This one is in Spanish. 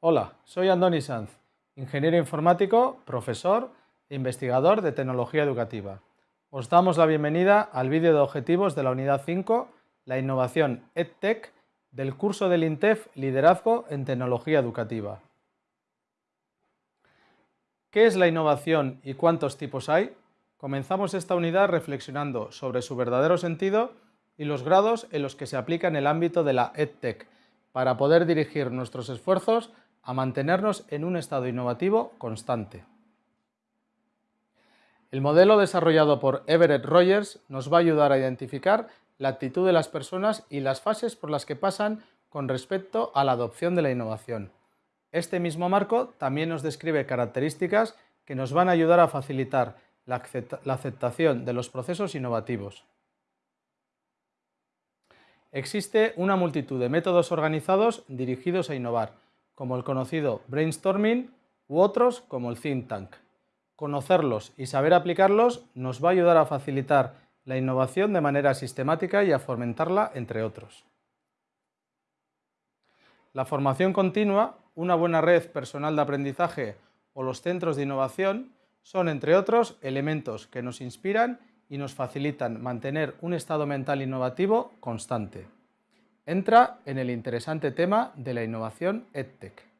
Hola, soy Andoni Sanz, ingeniero informático, profesor e investigador de tecnología educativa. Os damos la bienvenida al vídeo de objetivos de la unidad 5, la innovación EdTech, del curso del INTEF Liderazgo en Tecnología Educativa. ¿Qué es la innovación y cuántos tipos hay? Comenzamos esta unidad reflexionando sobre su verdadero sentido y los grados en los que se aplica en el ámbito de la EdTech, para poder dirigir nuestros esfuerzos a mantenernos en un estado innovativo constante. El modelo desarrollado por Everett Rogers nos va a ayudar a identificar la actitud de las personas y las fases por las que pasan con respecto a la adopción de la innovación. Este mismo marco también nos describe características que nos van a ayudar a facilitar la, aceptación de los procesos innovativos. Existe una multitud de métodos organizados dirigidos a innovar, como el conocido brainstorming u otros como el think tank. Conocerlos y saber aplicarlos nos va a ayudar a facilitar la innovación de manera sistemática y a fomentarla, entre otros. La formación continua, una buena red personal de aprendizaje o los centros de innovación son, entre otros, elementos que nos inspiran y nos facilitan mantener un estado mental innovativo constante entra en el interesante tema de la innovación EdTech.